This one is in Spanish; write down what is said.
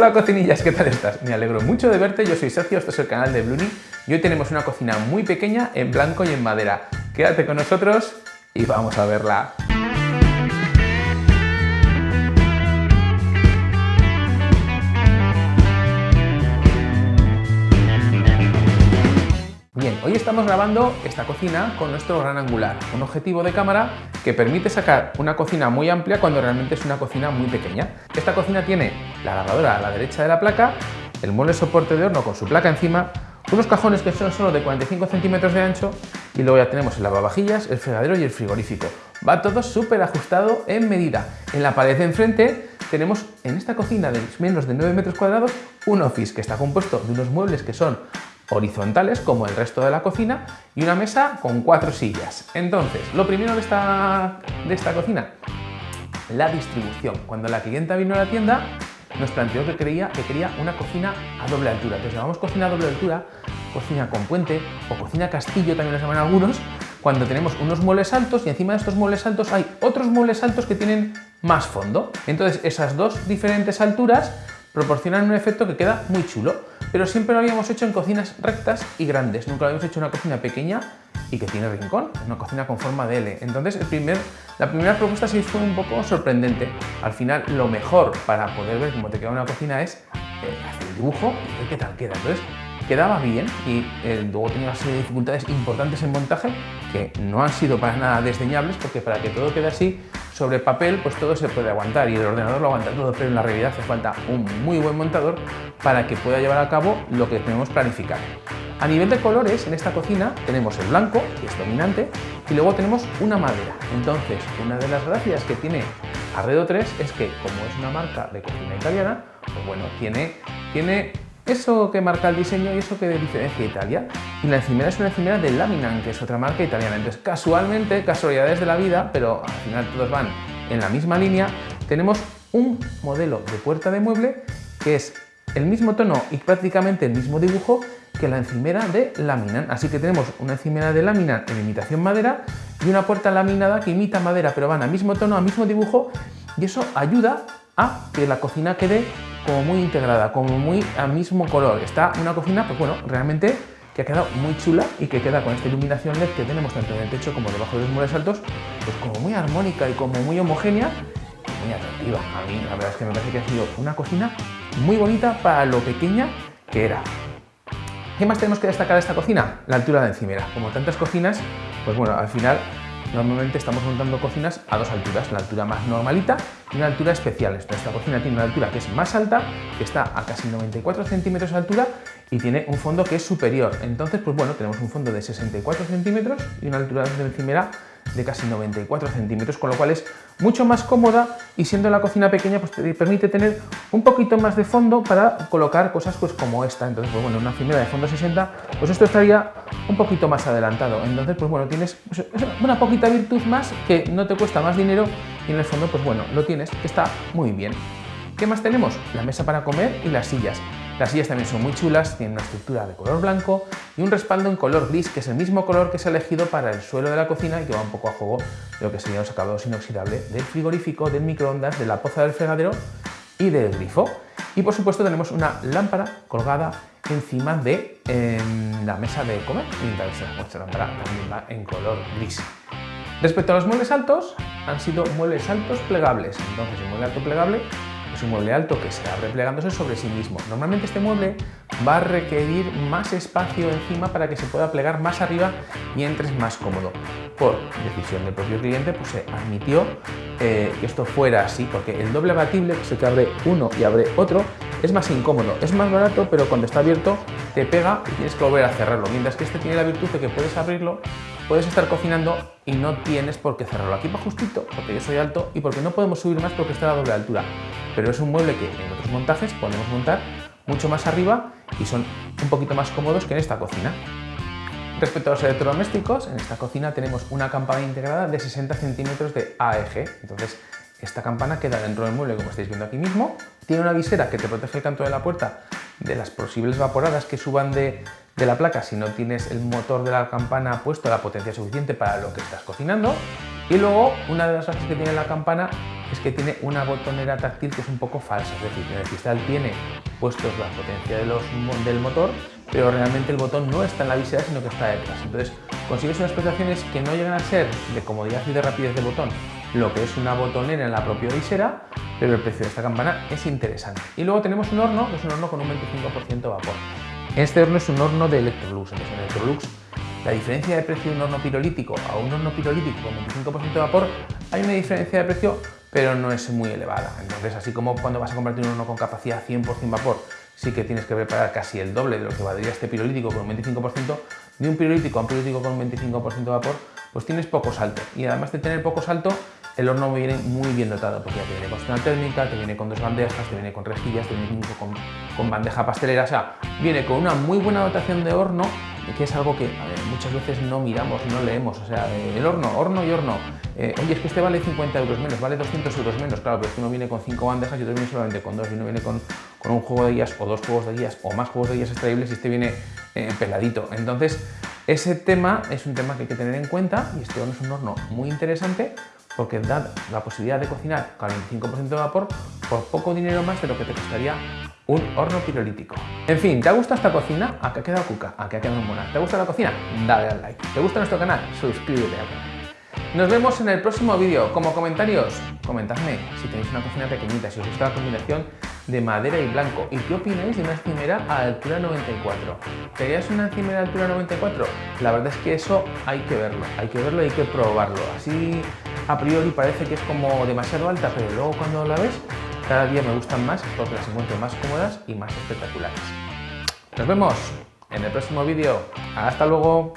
Hola cocinillas, ¿qué tal estás? Me alegro mucho de verte, yo soy Sergio, esto es el canal de Bluni y hoy tenemos una cocina muy pequeña en blanco y en madera. Quédate con nosotros y vamos a verla. Hoy estamos grabando esta cocina con nuestro gran angular, un objetivo de cámara que permite sacar una cocina muy amplia cuando realmente es una cocina muy pequeña. Esta cocina tiene la lavadora a la derecha de la placa, el mueble soporte de horno con su placa encima, unos cajones que son solo de 45 centímetros de ancho y luego ya tenemos el lavavajillas, el fregadero y el frigorífico. Va todo súper ajustado en medida. En la pared de enfrente tenemos en esta cocina de menos de 9 metros cuadrados un office que está compuesto de unos muebles que son horizontales como el resto de la cocina y una mesa con cuatro sillas. Entonces, lo primero de esta, de esta cocina, la distribución. Cuando la clienta vino a la tienda, nos planteó que, quería, que quería una cocina a doble altura. Entonces llamamos cocina a doble altura, cocina con puente o cocina castillo también lo llaman algunos, cuando tenemos unos muebles altos y encima de estos muebles altos hay otros muebles altos que tienen más fondo. Entonces esas dos diferentes alturas proporcionan un efecto que queda muy chulo pero siempre lo habíamos hecho en cocinas rectas y grandes. Nunca lo habíamos hecho en una cocina pequeña y que tiene rincón, una cocina con forma de L. Entonces, el primer, la primera propuesta sí fue un poco sorprendente. Al final, lo mejor para poder ver cómo te queda una cocina es eh, hacer el dibujo y ver qué tal queda. Entonces, quedaba bien y eh, luego tenía una serie de dificultades importantes en montaje que no han sido para nada desdeñables porque para que todo quede así sobre papel pues todo se puede aguantar y el ordenador lo aguanta todo, pero en la realidad hace falta un muy buen montador para que pueda llevar a cabo lo que tenemos planificado. A nivel de colores, en esta cocina tenemos el blanco, que es dominante, y luego tenemos una madera. Entonces, una de las gracias que tiene Arredo 3 es que, como es una marca de cocina italiana, pues bueno, tiene, tiene eso que marca el diseño y eso que diferencia Italia. Y la encimera es una encimera de Laminan, que es otra marca italiana. Entonces, casualmente, casualidades de la vida, pero al final todos van en la misma línea, tenemos un modelo de puerta de mueble que es el mismo tono y prácticamente el mismo dibujo que la encimera de Laminan. Así que tenemos una encimera de Laminan en imitación madera y una puerta laminada que imita madera, pero van al mismo tono, al mismo dibujo y eso ayuda a que la cocina quede como muy integrada, como muy al mismo color. Está una cocina, pues bueno, realmente que ha quedado muy chula y que queda con esta iluminación LED que tenemos tanto en el techo como debajo de los muebles altos, pues como muy armónica y como muy homogénea muy atractiva. A mí la verdad es que me parece que ha sido una cocina muy bonita para lo pequeña que era. ¿Qué más tenemos que destacar de esta cocina? La altura de encimera. Como tantas cocinas, pues bueno, al final Normalmente estamos montando cocinas a dos alturas, la altura más normalita y una altura especial. Esta cocina tiene una altura que es más alta, que está a casi 94 centímetros de altura y tiene un fondo que es superior. Entonces, pues bueno, tenemos un fondo de 64 centímetros y una altura de encimera de casi 94 centímetros, con lo cual es mucho más cómoda y siendo la cocina pequeña pues te permite tener un poquito más de fondo para colocar cosas pues como esta. Entonces, pues bueno, una encimera de fondo 60, pues esto estaría un poquito más adelantado. Entonces, pues bueno, tienes pues, una poquita virtud más que no te cuesta más dinero y en el fondo, pues bueno, lo tienes, está muy bien. ¿Qué más tenemos? La mesa para comer y las sillas. Las sillas también son muy chulas, tienen una estructura de color blanco y un respaldo en color gris, que es el mismo color que se ha elegido para el suelo de la cocina y que va un poco a juego de lo que serían los acabados inoxidables del frigorífico, del microondas, de la poza del fregadero y del grifo. Y por supuesto tenemos una lámpara colgada encima de em, la mesa de comer y nuestra lámpara también va en color gris. Respecto a los muebles altos, han sido muebles altos plegables. Entonces el mueble alto plegable un mueble alto que se abre plegándose sobre sí mismo. Normalmente este mueble va a requerir más espacio encima para que se pueda plegar más arriba y entres más cómodo. Por decisión del propio cliente, pues se admitió eh, que esto fuera así, porque el doble abatible, que es el que abre uno y abre otro, es más incómodo, es más barato, pero cuando está abierto te pega y tienes que volver a cerrarlo, mientras que este tiene la virtud de que puedes abrirlo, puedes estar cocinando y no tienes por qué cerrarlo. Aquí va justito, porque yo soy alto y porque no podemos subir más porque está a la doble altura, pero es un mueble que en otros montajes podemos montar mucho más arriba y son un poquito más cómodos que en esta cocina. Respecto a los electrodomésticos, en esta cocina tenemos una campana integrada de 60 centímetros de AEG, entonces esta campana queda dentro del mueble como estáis viendo aquí mismo, tiene una visera que te protege el canto de la puerta de las posibles vaporadas que suban de, de la placa si no tienes el motor de la campana puesto a la potencia suficiente para lo que estás cocinando y luego una de las cosas que tiene la campana es que tiene una botonera táctil que es un poco falsa, es decir, en el cristal tiene puestos la potencia del motor, pero realmente el botón no está en la visera, sino que está detrás. Entonces consigues unas prestaciones que no llegan a ser de comodidad y de rapidez de botón, lo que es una botonera en la propia visera, pero el precio de esta campana es interesante. Y luego tenemos un horno, que es un horno con un 25% vapor. Este horno es un horno de Electrolux, entonces en Electrolux la diferencia de precio de un horno pirolítico a un horno pirolítico con 25% de vapor, hay una diferencia de precio, pero no es muy elevada. Entonces, así como cuando vas a comprarte un horno con capacidad 100% vapor, sí que tienes que preparar casi el doble de lo que valdría este pirolítico con un 25%, de un pirolítico a un pirolítico con un 25% de vapor, pues tienes poco salto. Y además de tener poco salto, el horno viene muy bien dotado, porque ya te viene con zona térmica, te viene con dos bandejas, te viene con rejillas, te viene con, con bandeja pastelera, o sea, viene con una muy buena dotación de horno que es algo que muchas veces no miramos, no leemos, o sea, eh, el horno, horno y horno, eh, oye, es que este vale 50 euros menos, vale 200 euros menos, claro, pero es que uno viene con 5 bandejas y otro viene solamente con dos, y uno viene con, con, un juego de guías o dos juegos de guías o más juegos de guías extraíbles y este viene eh, peladito. Entonces, ese tema es un tema que hay que tener en cuenta y este horno es un horno muy interesante porque da la posibilidad de cocinar con el 25% de vapor por poco dinero más de lo que te costaría un horno pirolítico. En fin, ¿te ha gustado esta cocina? ¿A qué ha quedado cuca? ¿A qué ha quedado buena? ¿Te gusta la cocina? Dale al like. ¿Te gusta nuestro canal? Suscríbete al canal. Nos vemos en el próximo vídeo. Como comentarios, comentadme si tenéis una cocina pequeñita, si os gusta la combinación de madera y blanco. ¿Y qué opináis de una encimera a altura 94? ¿Querías una encimera a altura 94? La verdad es que eso hay que verlo, hay que verlo y hay que probarlo. Así a priori parece que es como demasiado alta, pero luego cuando la ves cada día me gustan más porque las encuentro más cómodas y más espectaculares. Nos vemos en el próximo vídeo. ¡Hasta luego!